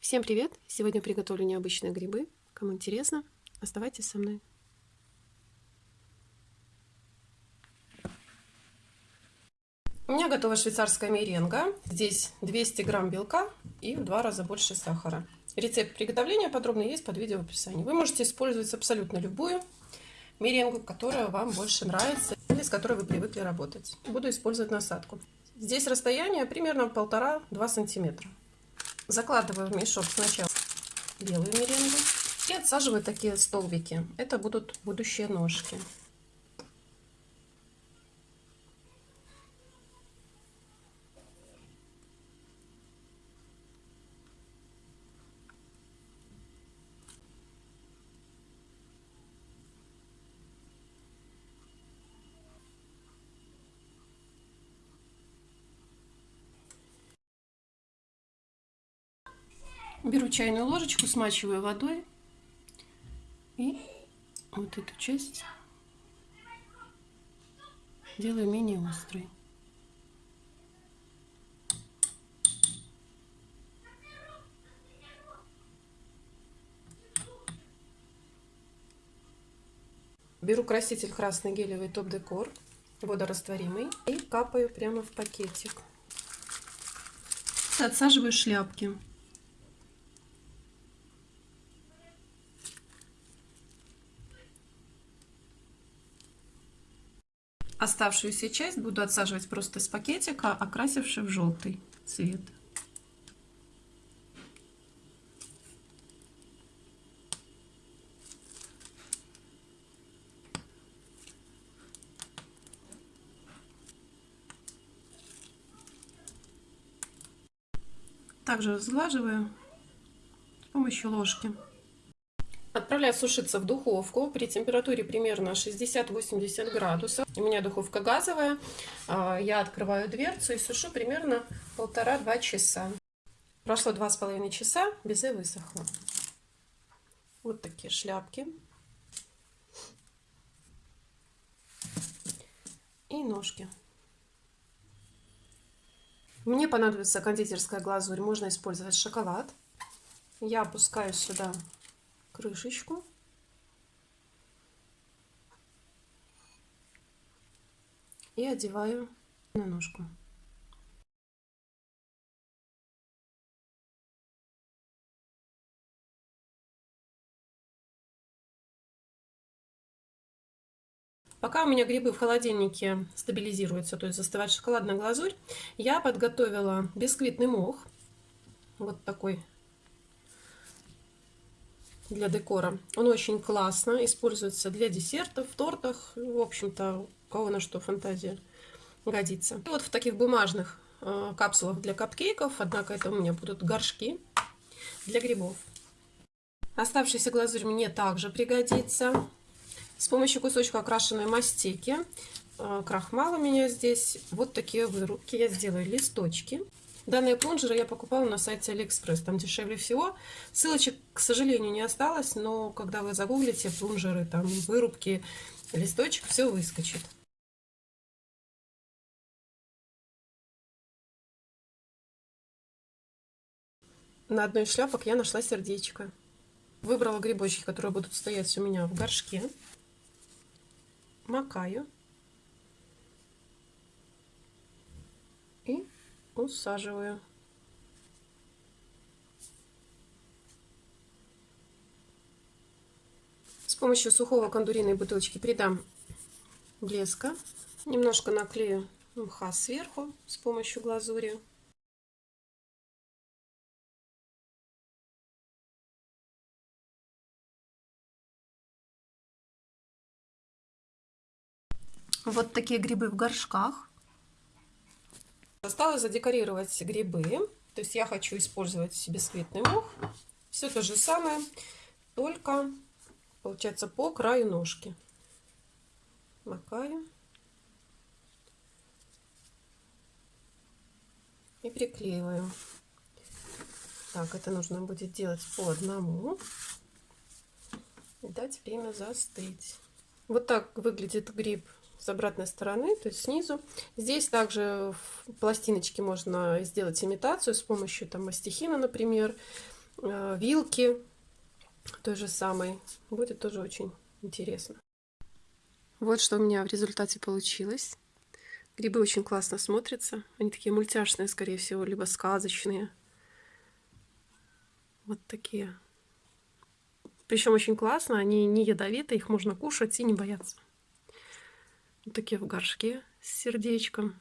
Всем привет! Сегодня приготовлю необычные грибы. Кому интересно, оставайтесь со мной. У меня готова швейцарская меренга. Здесь 200 грамм белка и в два раза больше сахара. Рецепт приготовления подробно есть под видео в описании. Вы можете использовать абсолютно любую меренгу, которая вам больше нравится или с которой вы привыкли работать. Буду использовать насадку. Здесь расстояние примерно полтора-два сантиметра. Закладываю в мешок сначала белую меренгу и отсаживаю такие столбики. Это будут будущие ножки. Беру чайную ложечку, смачиваю водой и вот эту часть делаю менее острой. Беру краситель красный гелевый топ-декор, водорастворимый, и капаю прямо в пакетик. Отсаживаю шляпки. Оставшуюся часть буду отсаживать просто из пакетика, окрасивший в желтый цвет. Также разглаживаю с помощью ложки. Отправляю сушиться в духовку при температуре примерно 60-80 градусов. У меня духовка газовая. А, я открываю дверцу и сушу примерно полтора-два часа. Прошло два с половиной часа, безе высохло. Вот такие шляпки. И ножки. Мне понадобится кондитерская глазурь. Можно использовать шоколад. Я опускаю сюда крышечку. И одеваю на ножку. Пока у меня грибы в холодильнике стабилизируются, то есть застывает шоколадная глазурь, я подготовила бисквитный мох. Вот такой для декора. Он очень классно используется для десертов, тортах, в общем-то, у кого на что фантазия годится. И вот в таких бумажных э, капсулах для капкейков, однако это у меня будут горшки для грибов. Оставшийся глазурь мне также пригодится. С помощью кусочка окрашенной мастики, э, крахмала у меня здесь, вот такие вырубки. Я сделаю листочки. Данные плунжеры я покупала на сайте Алиэкспресс, там дешевле всего. Ссылочек, к сожалению, не осталось, но когда вы загуглите плунжеры, там вырубки, листочек, все выскочит. На одной из шляпок я нашла сердечко. Выбрала грибочки, которые будут стоять у меня в горшке. Макаю. И усаживаю. С помощью сухого кондуриной бутылочки придам блеска. Немножко наклею мха сверху с помощью глазури. Вот такие грибы в горшках. Осталось задекорировать грибы. То есть я хочу использовать бисквитный мох. Все то же самое, только получается по краю ножки. Макаю. И приклеиваю. Так, это нужно будет делать по одному. И дать время застыть. Вот так выглядит гриб с обратной стороны, то есть снизу. Здесь также в пластиночке можно сделать имитацию с помощью там мастихина, например. э, вилки той же самой. Будет тоже очень интересно. Вот что у меня в результате получилось. Грибы очень классно смотрятся. Они такие мультяшные, скорее всего, либо сказочные. Вот такие. Причем очень классно, они не ядовитые, их можно кушать и не бояться. Вот такие в горшке с сердечком.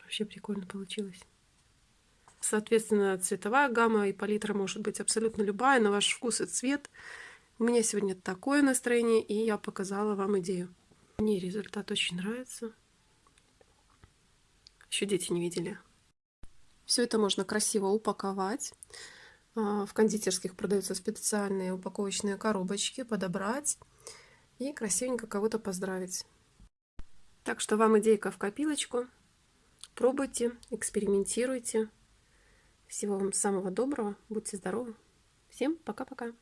Вообще прикольно получилось. Соответственно, цветовая гамма и палитра может быть абсолютно любая, на ваш вкус и цвет. У меня сегодня такое настроение, и я показала вам идею. Мне результат очень нравится. Еще дети не видели. Все это можно красиво упаковать. А, в кондитерских продаются специальные упаковочные коробочки, подобрать и красивенько кого-то поздравить. Так что вам идейка в копилочку. Пробуйте, экспериментируйте. Всего вам самого доброго. Будьте здоровы. Всем пока-пока.